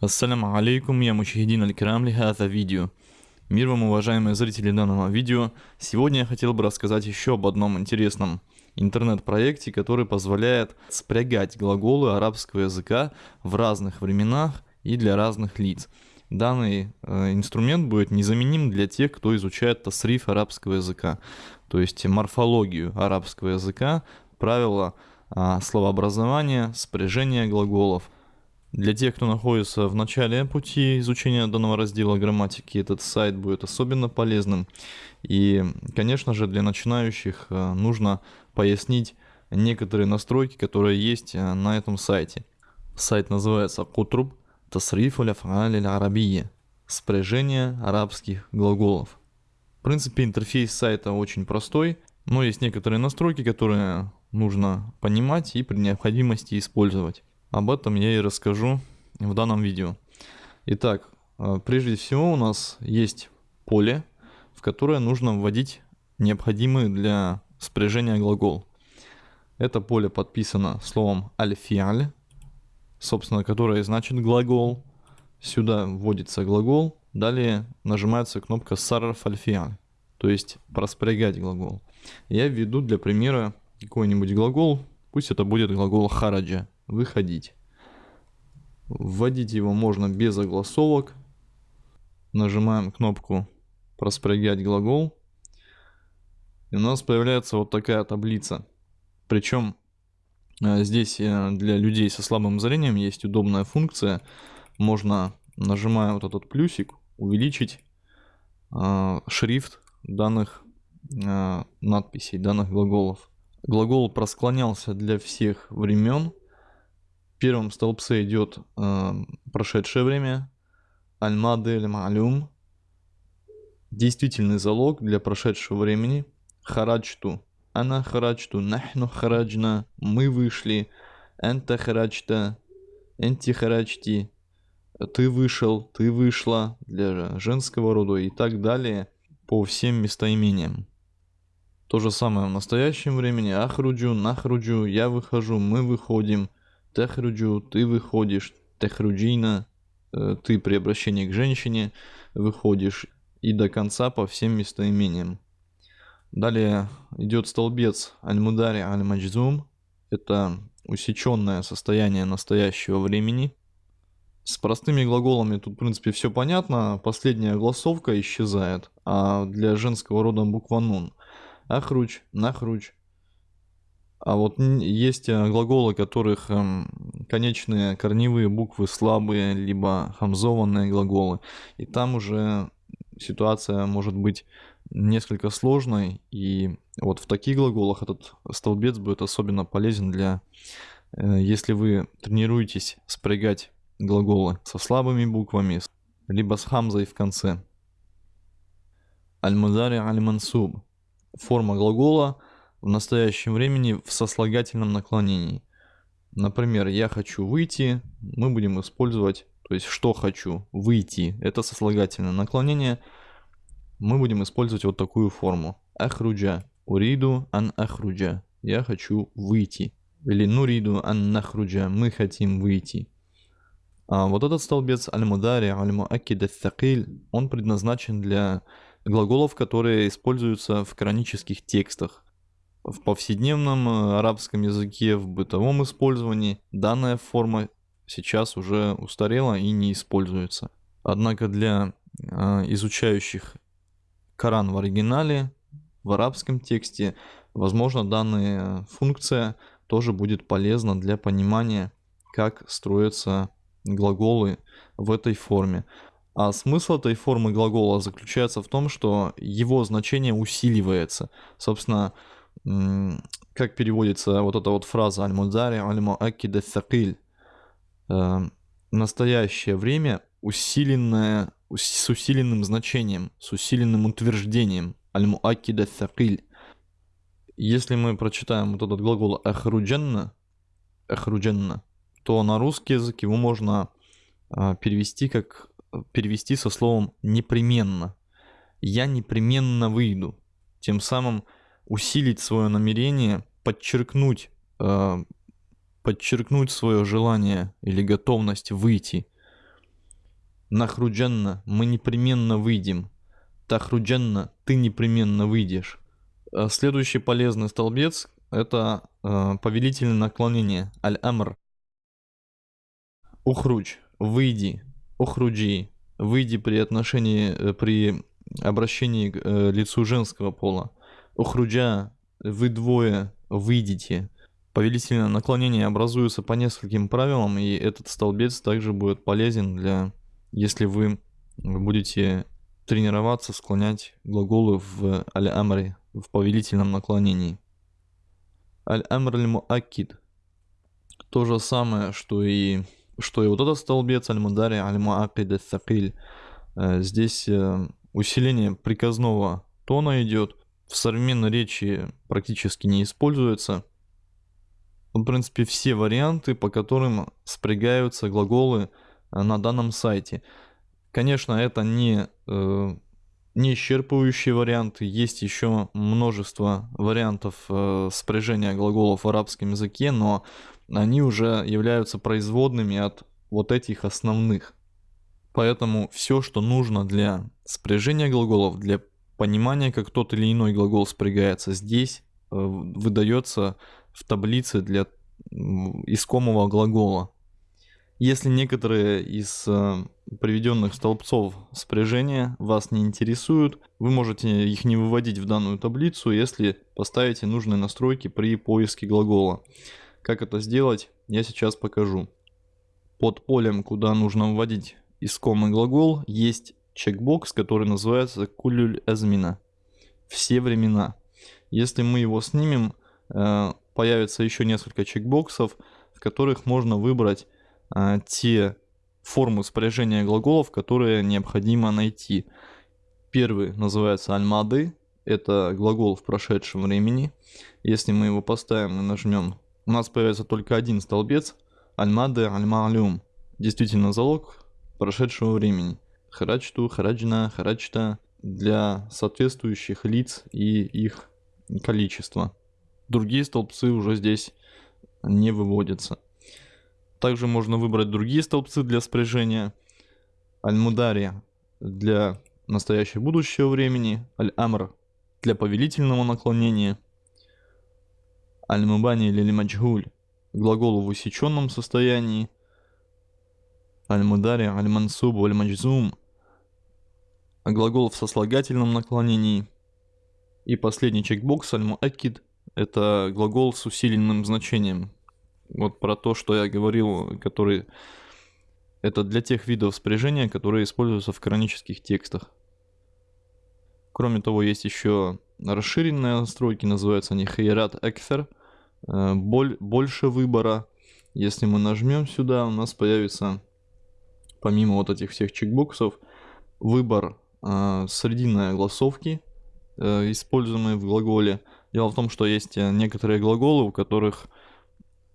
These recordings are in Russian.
Ассаляму алейкум, я Мучахидин Аль-Кирам это видео. Мир вам, уважаемые зрители данного видео. Сегодня я хотел бы рассказать еще об одном интересном интернет-проекте, который позволяет спрягать глаголы арабского языка в разных временах и для разных лиц. Данный э, инструмент будет незаменим для тех, кто изучает тасриф арабского языка, то есть морфологию арабского языка, правила э, словообразования, спряжения глаголов – для тех, кто находится в начале пути изучения данного раздела грамматики, этот сайт будет особенно полезным. И, конечно же, для начинающих э, нужно пояснить некоторые настройки, которые есть э, на этом сайте. Сайт называется Кутруб Тасриф аль арабия спряжение арабских глаголов. В принципе, интерфейс сайта очень простой, но есть некоторые настройки, которые нужно понимать и при необходимости использовать. Об этом я и расскажу в данном видео. Итак, э, прежде всего у нас есть поле, в которое нужно вводить необходимый для спряжения глагол. Это поле подписано словом альфиаль, собственно, которое значит глагол. Сюда вводится глагол, далее нажимается кнопка сарф альфиаль, то есть проспрягать глагол. Я введу для примера какой-нибудь глагол, пусть это будет глагол хараджа, выходить. Вводить его можно без огласовок. Нажимаем кнопку «Проспрягать глагол». И у нас появляется вот такая таблица. Причем э, здесь э, для людей со слабым зрением есть удобная функция. Можно, нажимая вот этот плюсик, увеличить э, шрифт данных надписей, данных глаголов. Глагол просклонялся для всех времен первом столбце идет э, прошедшее время, аль-мадель малюм, действительный залог для прошедшего времени, хараджту, ана хараджту, нахну хараджна, мы вышли, энта хараджта, энти хараджти, ты вышел, ты вышла для женского рода и так далее по всем местоимениям. То же самое в настоящем времени. Ахруджу, нахруджу, я выхожу, мы выходим. Техруджу, ты выходишь, техруджина, э, ты при обращении к женщине выходишь и до конца по всем местоимениям. Далее идет столбец аль-мудари аль-маджзум. Это усеченное состояние настоящего времени. С простыми глаголами тут, в принципе, все понятно. Последняя гласовка исчезает. А для женского рода буква нун. Ахруч, нахруч, а вот есть э, глаголы, которых эм, конечные корневые буквы слабые, либо хамзованные глаголы. И там уже ситуация может быть несколько сложной. И вот в таких глаголах этот столбец будет особенно полезен для, э, если вы тренируетесь спрягать глаголы со слабыми буквами, либо с хамзой в конце. Аль-Мудари аль-Мансуб. Форма глагола – в настоящем времени в сослагательном наклонении. Например, я хочу выйти, мы будем использовать, то есть что хочу, выйти, это сослагательное наклонение, мы будем использовать вот такую форму. Ахруджа, уриду ан ахруджа, я хочу выйти. Или нуриду ан нахруджа, мы хотим выйти. А вот этот столбец аль-мудари, аль-муаккид он предназначен для глаголов, которые используются в канонических текстах. В повседневном э, арабском языке, в бытовом использовании данная форма сейчас уже устарела и не используется. Однако для э, изучающих Коран в оригинале, в арабском тексте, возможно, данная функция тоже будет полезна для понимания, как строятся глаголы в этой форме. А смысл этой формы глагола заключается в том, что его значение усиливается. Собственно, как переводится вот эта вот фраза «Аль-Мудзари аль-Муаккида сакиль» э, Настоящее время усиленное, с усиленным значением, с усиленным утверждением «Аль-Муаккида сакиль». Если мы прочитаем вот этот глагол «ахрудженна», «ахрудженна», то на русский язык его можно э, перевести как перевести со словом непременно. Я непременно выйду. Тем самым усилить свое намерение, подчеркнуть, э, подчеркнуть свое желание или готовность выйти. Нахруджанна, мы непременно выйдем. Тахруджанна, ты непременно выйдешь. Э, следующий полезный столбец – это э, повелительное наклонение, аль-амр. Ухруч, выйди, ухруджи, выйди при отношении, э, при обращении к э, лицу женского пола. Ухруджа, вы двое, выйдите. Повелительное наклонение образуется по нескольким правилам, и этот столбец также будет полезен для, если вы будете тренироваться, склонять глаголы в аль-амре, в повелительном наклонении. Аль-амр аль-муаккид. То же самое, что и, что и вот этот столбец аль-мудари аль-муаккид аль-сакиль. Э, здесь э, усиление приказного тона идет. В современной речи практически не используется. В принципе, все варианты, по которым спрягаются глаголы э, на данном сайте. Конечно, это не, э, не исчерпывающие варианты. Есть еще множество вариантов э, спряжения глаголов в арабском языке, но они уже являются производными от вот этих основных. Поэтому все, что нужно для спряжения глаголов, для понимания, как тот или иной глагол спрягается, здесь э, выдается в таблице для искомого глагола. Если некоторые из э, приведенных столбцов спряжения вас не интересуют, вы можете их не выводить в данную таблицу, если поставите нужные настройки при поиске глагола. Как это сделать, я сейчас покажу. Под полем, куда нужно вводить искомый глагол, есть чекбокс, который называется кулюль азмина. Все времена. Если мы его снимем, э, появится еще несколько чекбоксов, в которых можно выбрать а, те формы спряжения глаголов, которые необходимо найти. Первый называется альмады, это глагол в прошедшем времени. Если мы его поставим и нажмем, у нас появится только один столбец, альмады альмалюм. Действительно залог прошедшего времени. Харачту, хараджна, харачта для соответствующих лиц и их количества. Другие столбцы уже здесь не выводятся. Также можно выбрать другие столбцы для спряжения. Аль-Мудари для настоящего будущего времени. Аль-Амр для повелительного наклонения. Аль-Мубани или Маджгуль глагол в усеченном состоянии. Аль-Мудари, Аль-Мансуб, Аль-Маджзум глагол в сослагательном наклонении. И последний чекбокс Аль-Муакид это глагол с усиленным значением. Вот про то, что я говорил, который... Это для тех видов спряжения, которые используются в канонических текстах. Кроме того, есть еще расширенные настройки, называются они Хайрат Экфер. Э, боль, больше выбора. Если мы нажмем сюда, у нас появится, помимо вот этих всех чекбоксов, выбор э, срединной огласовки, э, используемой в глаголе. Дело в том, что есть э, некоторые глаголы, у которых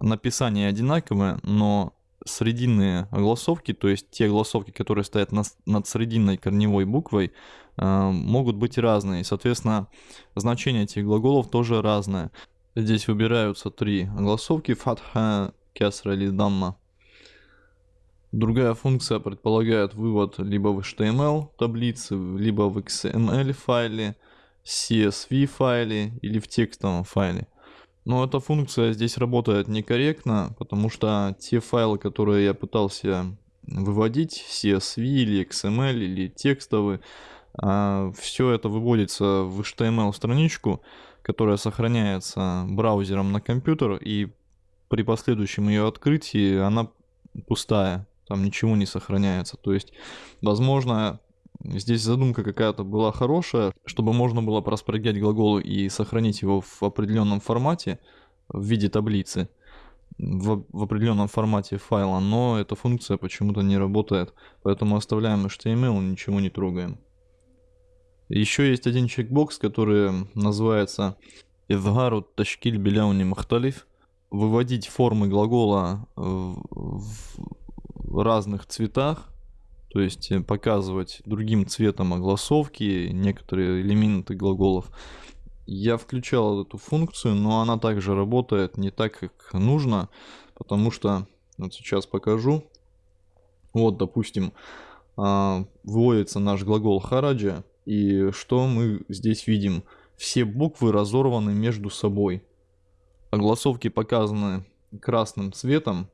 написание одинаковое, но срединные огласовки, то есть те огласовки, которые стоят на, над срединной корневой буквой, э, могут быть разные. соответственно, значение этих глаголов тоже разное. Здесь выбираются три огласовки фатха, кесра или дамма. Другая функция предполагает вывод либо в HTML таблицы, либо в XML файле, CSV файле или в текстовом файле. Но эта функция здесь работает некорректно, потому что те файлы, которые я пытался выводить, CSV или XML или текстовые, а, все это выводится в HTML страничку, которая сохраняется браузером на компьютер, и при последующем ее открытии она пустая, там ничего не сохраняется. То есть, возможно, Здесь задумка какая-то была хорошая, чтобы можно было проспрягать глагол и сохранить его в определенном формате, в виде таблицы, в, в определенном формате файла, но эта функция почему-то не работает, поэтому оставляем HTML, ничего не трогаем. Еще есть один чекбокс, который называется «Изгару ташкиль беляуни махталиф», выводить формы глагола разных цветах, то есть э, показывать другим цветом огласовки, некоторые элементы глаголов. Я включал эту функцию, но она также работает не так, как нужно, потому что, вот сейчас покажу, вот, допустим, а, выводится наш глагол хараджа. И что мы здесь видим? Все буквы разорваны между собой. Огласовки показаны красным цветом.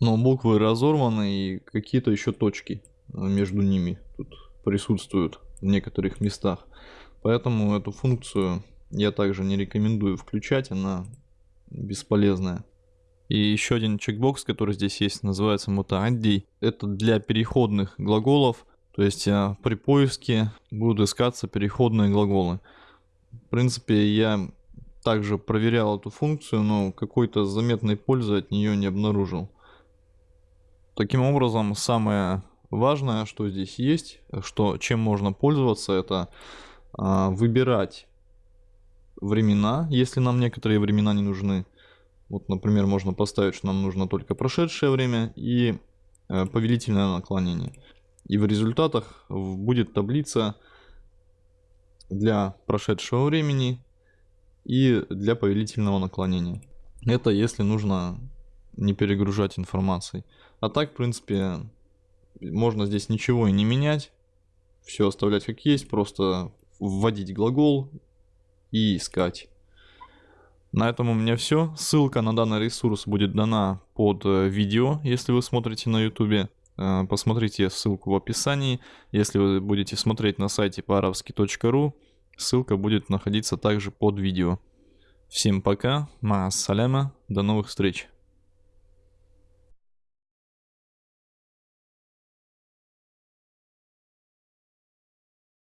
Но буквы разорваны и какие-то еще точки между ними тут присутствуют в некоторых местах. Поэтому эту функцию я также не рекомендую включать, она бесполезная. И еще один чекбокс, который здесь есть, называется мутаадди. Это для переходных глаголов, то есть а, при поиске будут искаться переходные глаголы. В принципе, я также проверял эту функцию, но какой-то заметной пользы от нее не обнаружил. Таким образом, самое важное, что здесь есть, что, чем можно пользоваться, это а, выбирать времена, если нам некоторые времена не нужны. Вот, например, можно поставить, что нам нужно только прошедшее время и э, повелительное наклонение. И в результатах будет таблица для прошедшего времени и для повелительного наклонения. Это если нужно не перегружать информацией. А так, в принципе, можно здесь ничего и не менять. Все оставлять как есть, просто вводить глагол и искать. На этом у меня все. Ссылка на данный ресурс будет дана под э, видео, если вы смотрите на YouTube. Э, посмотрите ссылку в описании. Если вы будете смотреть на сайте по-арабски.ру, ссылка будет находиться также под видео. Всем пока, ма саляма, до новых встреч.